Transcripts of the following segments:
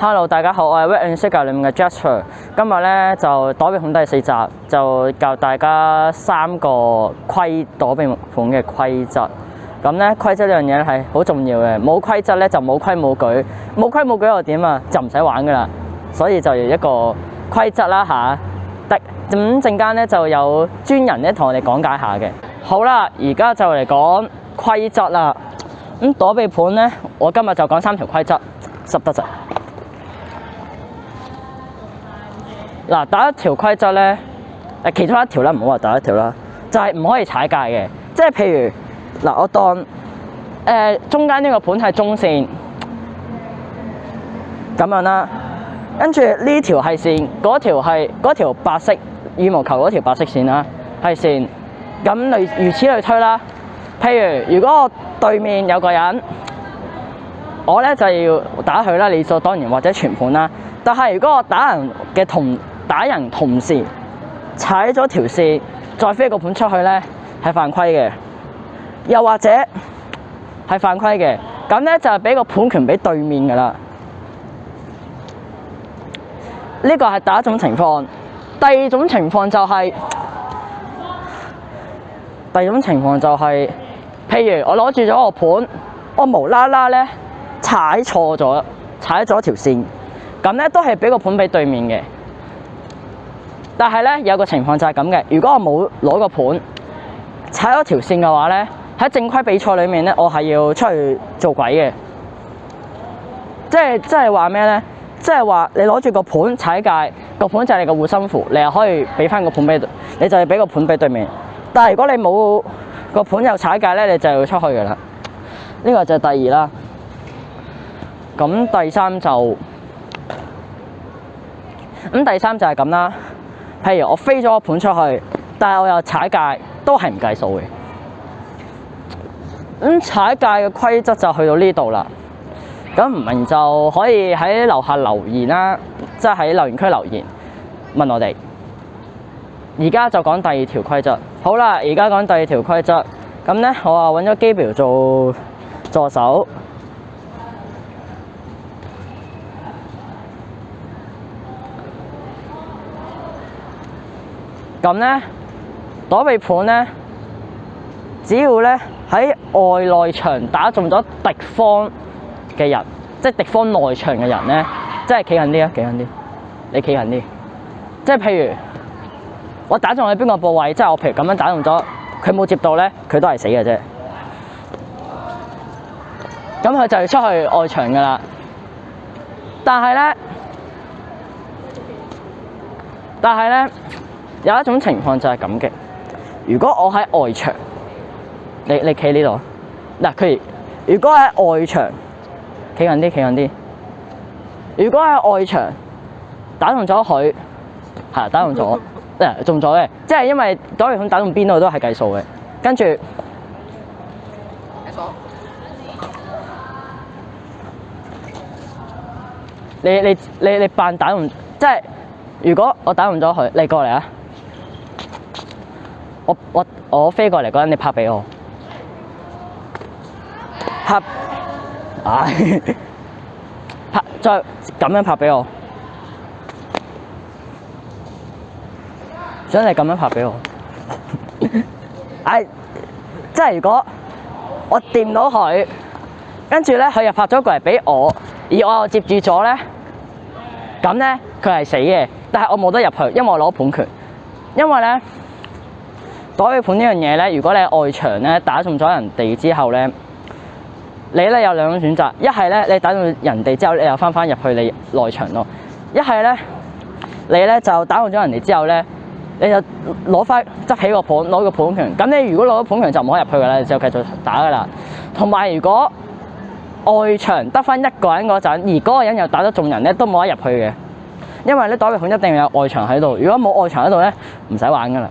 Hello，大家好，我系《w e t and s u g a r 里面嘅 Jasper。今日咧就躲避恐第四集，就教大家三个规躲避盘嘅规则。咁咧规则呢样嘢系好重要嘅，冇规则咧就冇规冇矩，冇规冇矩又点啊？就唔使玩噶啦，所以就一个规则啦吓。得咁阵间咧就有专人咧同我哋讲解下嘅。好啦，而家就嚟讲规则啦。咁躲避盘咧，我今日就讲三条规则，十得十。嗱，第一條規則咧，其中一條咧，唔好話第一條啦，就係唔可以踩界嘅，即係譬如嗱，我當誒中間呢個盤係中線咁樣啦，跟住呢條係線，嗰條係嗰條白色羽毛球嗰條白色線啦，係線，咁類如此類推啦。譬如如果我對面有個人，我咧就要打佢啦，理所當然或者全盤啦。但係如果我打人嘅同打人同時踩咗條線，再飛個盤出去咧，係犯規嘅。又或者係犯規嘅，咁咧就係俾個盤權俾對面噶啦。呢個係第一種情況。第二種情況就係第二種情況就係，譬如我攞住咗個盤，我無啦啦咧踩錯咗，踩咗條線，咁咧都係俾個盤俾對面嘅。但系咧，有個情況就係咁嘅。如果我冇攞個盤踩咗條線嘅話咧，喺正規比賽裏面咧，我係要出去做鬼嘅。即系即系話咩咧？即系話你攞住個盤踩界，個盤就係你個護身符，你又可以俾翻個盤俾你就係俾個盤俾對面。但係如果你冇個盤又踩界咧，你就要出去噶啦。呢個就第二啦。咁第三就咁第三就係咁啦。譬如我飛咗一盤出去，但係我又踩界，都係唔計數嘅。咁踩界嘅規則就去到呢度啦。咁唔明就可以喺樓下留言啦，即係喺留言區留言問我哋。而家就講第二條規則。好啦，而家講第二條規則。咁咧，我啊揾咗機苗做助手。咁咧躲避盤咧，只要咧喺外內場打中咗敵方嘅人，即系敵方內場嘅人咧，即係企近啲啊，企近啲，你企近啲，即系譬如我打中喺邊個部位，即系我譬如咁樣打中咗佢冇接到咧，佢都系死嘅啫。咁佢就要出去外場噶啦，但系咧，但系咧。有一種情況就係咁嘅，如果我喺外牆，你你企呢度，嗱佢如果喺外牆，企近啲，企近啲。如果喺外牆打中咗佢，係打中咗，嗱 中咗嘅，即係因為左對方打中邊度都係計數嘅，跟住你你你你扮打中，即係如果我打中咗佢，你過嚟啊！我我我飛過嚟嗰陣，你拍俾我拍啊！拍 再咁樣拍俾我，想你咁樣拍俾我。哎，即係如果我掂到佢，跟住咧佢又拍咗过嚟俾我，而我又接住咗咧，咁咧佢係死嘅，但係我冇得入去，因為我攞判權，因為咧。袋尾盤呢樣嘢咧，如果你喺外牆咧打中咗人哋之後咧，你咧有兩種選擇，一係咧你打中人哋之後，你又翻翻入去你內牆咯；一係咧你咧就打中咗人哋之後咧，你就攞翻執起個盤，攞個盤通咁你如果攞咗盤通就唔可以入去噶啦，就繼續打噶啦。同埋如果外牆得翻一個人嗰陣，而嗰個人又打得中人咧，都冇得入去嘅，因為咧袋尾盤一定有外牆喺度。如果冇外牆喺度咧，唔使玩噶啦。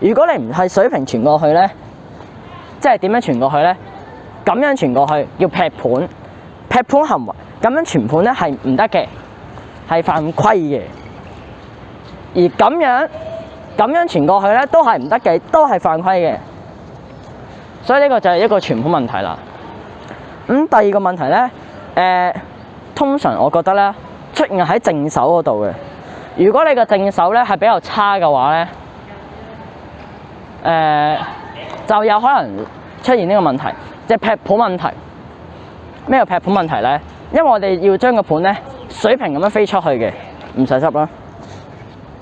如果你唔系水平傳過去呢，即系點樣傳過去呢？咁樣傳過去要劈盤，劈盤行為咁樣傳盤呢係唔得嘅，係犯規嘅。而咁樣咁樣傳過去呢都係唔得嘅，都係犯規嘅。所以呢個就係一個傳盤問題啦。咁第二個問題呢，誒通常我覺得呢，出現喺正手嗰度嘅。如果你嘅正手呢係比較差嘅話呢。诶，就有可能出现呢个问题，即系劈盘问题。咩叫劈盘问题咧？因为我哋要将个盘咧水平咁样飞出去嘅，唔使执啦。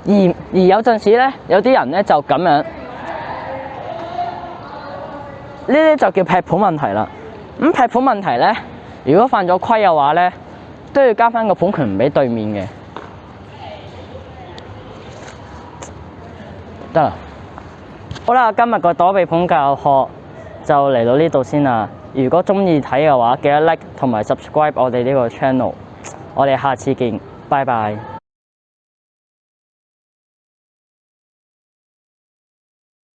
而而有阵时咧，有啲人咧就咁样，呢啲就叫劈盘问题啦。咁劈盘问题咧，如果犯咗规嘅话咧，都要加翻个盘权唔俾对面嘅，得啦。好啦，今日个躲避盘教学就嚟到呢度先啦。如果中意睇嘅话，记得 like 同埋 subscribe 我哋呢个 channel。我哋下次见，拜拜。